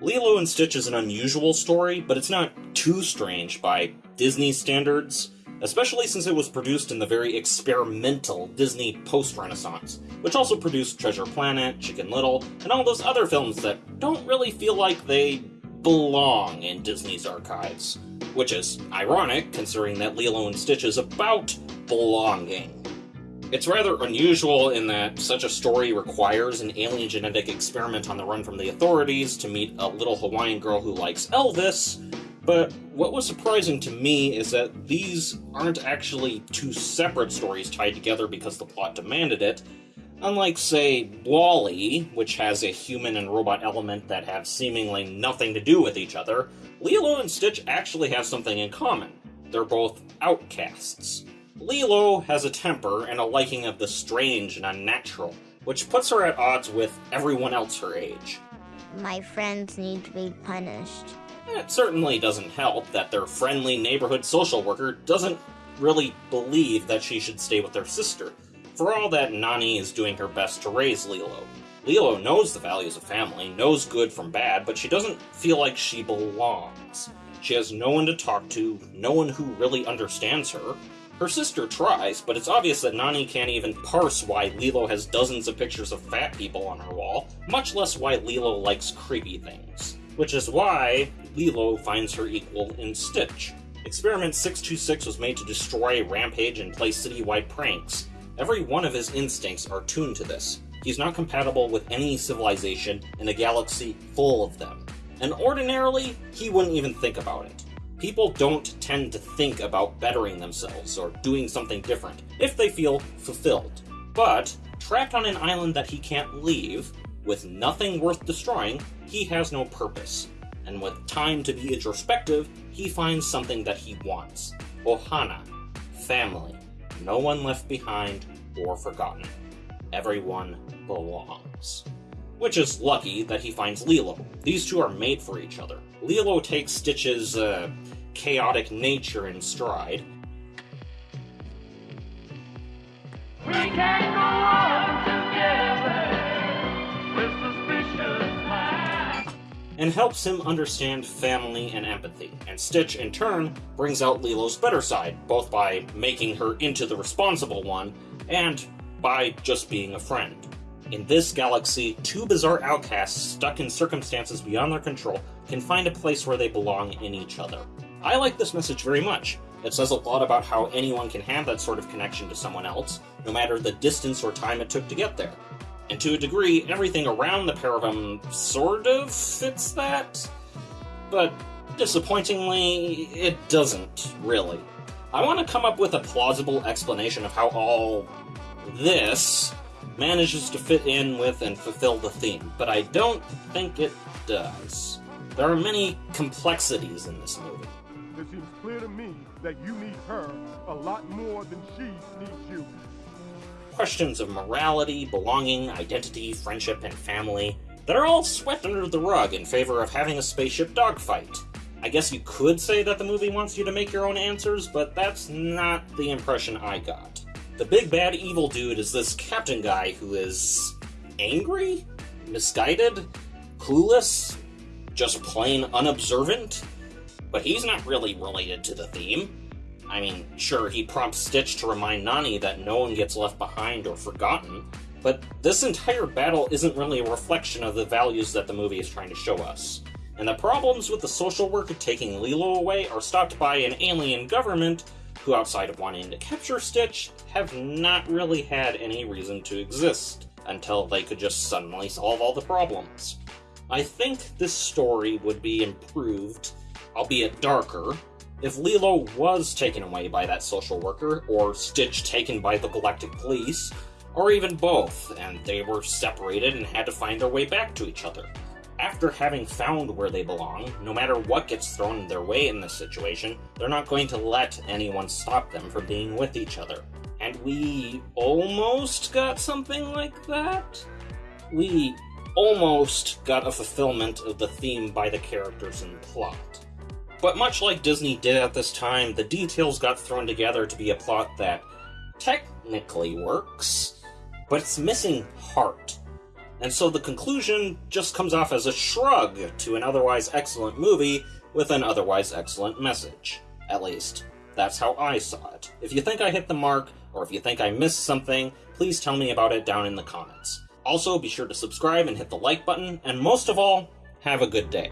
Lilo and Stitch is an unusual story, but it's not too strange by Disney standards, especially since it was produced in the very experimental Disney post Renaissance, which also produced Treasure Planet, Chicken Little, and all those other films that don't really feel like they belong in Disney's archives. Which is ironic, considering that Lilo and Stitch is about belonging. It's rather unusual in that such a story requires an alien genetic experiment on the run from the authorities to meet a little Hawaiian girl who likes Elvis, but what was surprising to me is that these aren't actually two separate stories tied together because the plot demanded it. Unlike, say, WALL-E, which has a human and robot element that have seemingly nothing to do with each other, Lilo and Stitch actually have something in common. They're both outcasts. Lilo has a temper and a liking of the strange and unnatural, which puts her at odds with everyone else her age. My friends need to be punished. It certainly doesn't help that their friendly neighborhood social worker doesn't really believe that she should stay with their sister, for all that Nani is doing her best to raise Lilo. Lilo knows the values of family, knows good from bad, but she doesn't feel like she belongs. She has no one to talk to, no one who really understands her, her sister tries, but it's obvious that Nani can't even parse why Lilo has dozens of pictures of fat people on her wall, much less why Lilo likes creepy things. Which is why Lilo finds her equal in Stitch. Experiment 626 was made to destroy, rampage, and play citywide pranks. Every one of his instincts are tuned to this. He's not compatible with any civilization in a galaxy full of them. And ordinarily, he wouldn't even think about it. People don't tend to think about bettering themselves or doing something different if they feel fulfilled. But, trapped on an island that he can't leave, with nothing worth destroying, he has no purpose. And with time to be introspective, he finds something that he wants. Ohana. Family. No one left behind or forgotten. Everyone belongs which is lucky that he finds Lilo. These two are made for each other. Lilo takes Stitch's uh, chaotic nature in stride. And helps him understand family and empathy. And Stitch, in turn, brings out Lilo's better side, both by making her into the responsible one, and by just being a friend. In this galaxy, two bizarre outcasts stuck in circumstances beyond their control can find a place where they belong in each other. I like this message very much. It says a lot about how anyone can have that sort of connection to someone else, no matter the distance or time it took to get there. And to a degree, everything around the pair of them sort of fits that. But disappointingly, it doesn't, really. I want to come up with a plausible explanation of how all this manages to fit in with and fulfill the theme, but I don't think it does. There are many complexities in this movie. It seems clear to me that you need her a lot more than she needs you. Questions of morality, belonging, identity, friendship, and family that are all swept under the rug in favor of having a spaceship dogfight. I guess you could say that the movie wants you to make your own answers, but that's not the impression I got. The big bad evil dude is this captain guy who is angry, misguided, clueless, just plain unobservant. But he's not really related to the theme. I mean, sure, he prompts Stitch to remind Nani that no one gets left behind or forgotten, but this entire battle isn't really a reflection of the values that the movie is trying to show us. And the problems with the social worker taking Lilo away are stopped by an alien government who, outside of wanting to capture Stitch, have not really had any reason to exist until they could just suddenly solve all the problems. I think this story would be improved, albeit darker, if Lilo was taken away by that social worker, or Stitch taken by the Galactic Police, or even both, and they were separated and had to find their way back to each other after having found where they belong, no matter what gets thrown in their way in this situation, they're not going to let anyone stop them from being with each other. And we almost got something like that? We almost got a fulfillment of the theme by the characters and plot. But much like Disney did at this time, the details got thrown together to be a plot that technically works, but it's missing heart And so the conclusion just comes off as a shrug to an otherwise excellent movie with an otherwise excellent message. At least, that's how I saw it. If you think I hit the mark, or if you think I missed something, please tell me about it down in the comments. Also, be sure to subscribe and hit the like button, and most of all, have a good day.